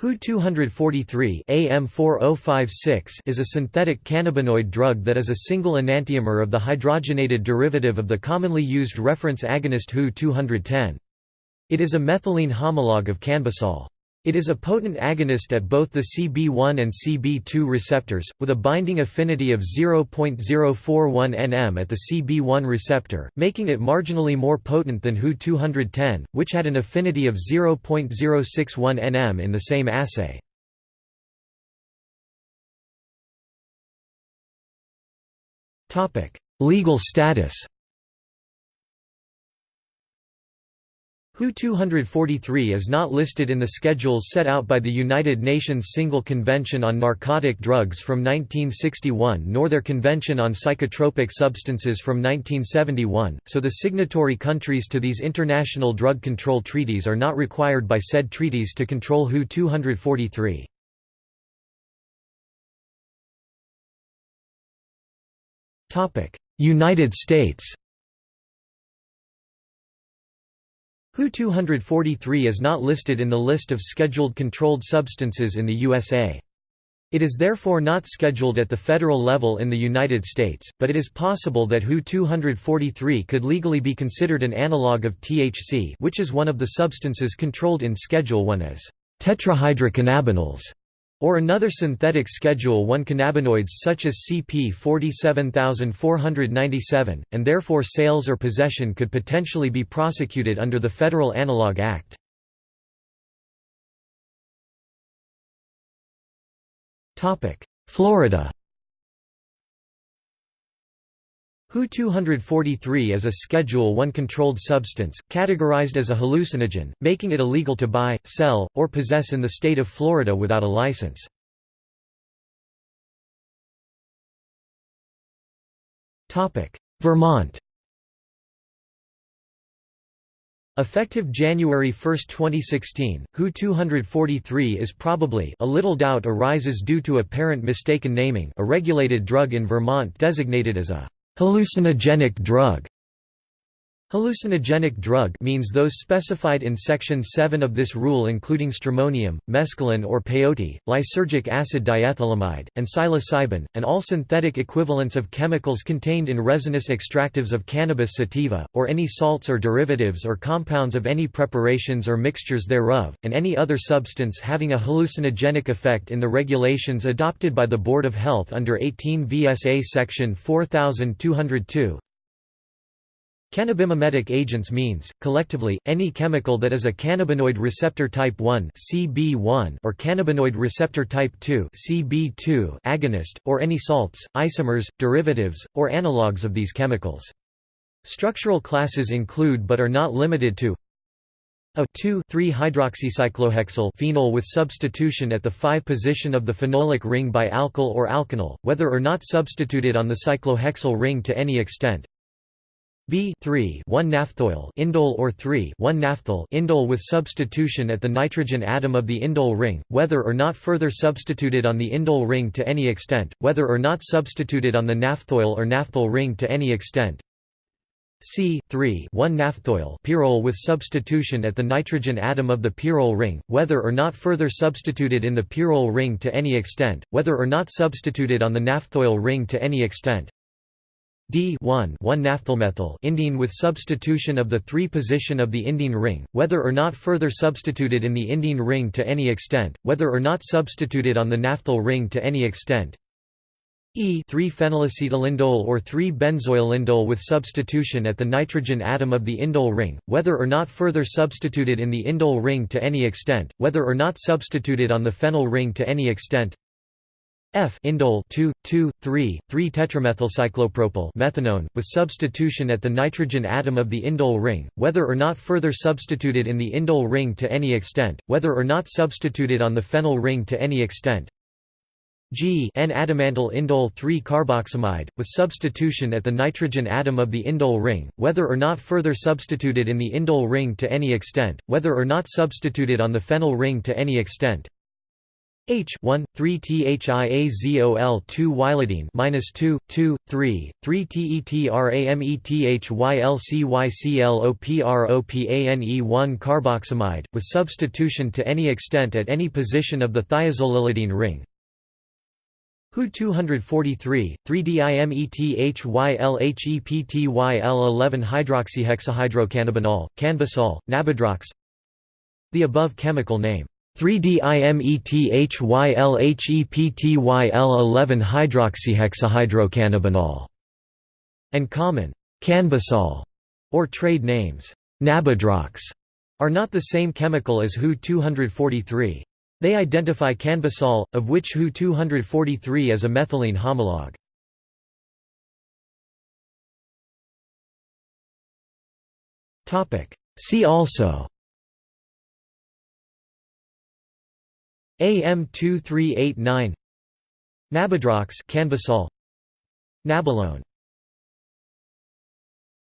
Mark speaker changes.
Speaker 1: Hu-243 AM4056 is a synthetic cannabinoid drug that is a single enantiomer of the hydrogenated derivative of the commonly used reference agonist Hu-210. It is a methylene homologue of canbisol. It is a potent agonist at both the CB1 and CB2 receptors, with a binding affinity of 0.041 nm at the CB1 receptor, making it marginally more potent than Hu-210, which had an affinity of 0.061 nm in the same assay. Legal status Hu-243 is not listed in the schedules set out by the United Nations Single Convention on Narcotic Drugs from 1961 nor their Convention on Psychotropic Substances from 1971, so the signatory countries to these international drug control treaties are not required by said treaties to control Hu-243. United States Hu-243 is not listed in the list of scheduled controlled substances in the USA. It is therefore not scheduled at the federal level in the United States, but it is possible that Hu-243 could legally be considered an analog of THC which is one of the substances controlled in Schedule 1 as tetrahydrocannabinols or another synthetic Schedule 1 cannabinoids such as CP 47497, and therefore sales or possession could potentially be prosecuted under the Federal Analog Act. Florida Hu-243 is a Schedule 1 controlled substance, categorized as a hallucinogen, making it illegal to buy, sell, or possess in the state of Florida without a license. Vermont Effective January 1, 2016, Hu-243 is probably a little doubt arises due to apparent mistaken naming a regulated drug in Vermont designated as a Hallucinogenic drug Hallucinogenic drug means those specified in Section 7 of this rule including stramonium, mescaline or peyote, lysergic acid diethylamide, and psilocybin, and all synthetic equivalents of chemicals contained in resinous extractives of cannabis sativa, or any salts or derivatives or compounds of any preparations or mixtures thereof, and any other substance having a hallucinogenic effect in the regulations adopted by the Board of Health under 18 VSA Section 4202, Cannabimimetic agents means, collectively, any chemical that is a cannabinoid receptor type 1 (CB1) or cannabinoid receptor type 2 (CB2) agonist, or any salts, isomers, derivatives, or analogues of these chemicals. Structural classes include but are not limited to a 2,3-hydroxycyclohexyl phenol with substitution at the 5 position of the phenolic ring by alkyl or alkenyl, whether or not substituted on the cyclohexyl ring to any extent. B 3 1 naphthoyl indole or 3 1 naphthol indole with substitution at the nitrogen atom of the indole ring, whether or not further substituted on the indole ring to any extent, whether or not substituted on the naphthoyl or naphthol ring to any extent. C 3 1 naphthoyl pyrrole with substitution at the nitrogen atom of the pyrrole ring, whether or not further substituted in the pyrrole ring to any extent, whether or not substituted on the naphthoyl ring to any extent. D 1 1-naphtholmethyl indene with substitution of the 3 position of the indene ring, whether or not further substituted in the indene ring to any extent, whether or not substituted on the naphthol ring to any extent. E 3-phenylacetylindole or 3-benzoylindole with substitution at the nitrogen atom of the indole ring, whether or not further substituted in the indole ring to any extent, whether or not substituted on the phenyl ring to any extent. F indole 2 2 3 3 tetramethylcyclopropyl methanone with substitution at the nitrogen atom of the indole ring whether or not further substituted in the indole ring to any extent whether or not substituted on the phenyl ring to any extent. G N-adamantyl indole 3 carboxamide with substitution at the nitrogen atom of the indole ring whether or not further substituted in the indole ring to any extent whether or not substituted on the phenyl ring to any extent H 1 3 thiazol 2 ylidene minus 2 2 3 3 tetramethylcyclopropane 1 carboxamide with substitution to any extent at any position of the thiazolylidene ring. Hu 243 3-dimethyl-HEPTYL11 hydroxyhexahydrocannabinol canbisol nabidrox The above chemical name 3-dimethyl-HEPTYL11 hydroxyhexahydrocannabinol, and common canbisol or trade names Nabidrox are not the same chemical as Hu 243. They identify canbisol, of which Hu 243 is a methylene homologue. See also AM2389 Nabidrox canbisol Nabilone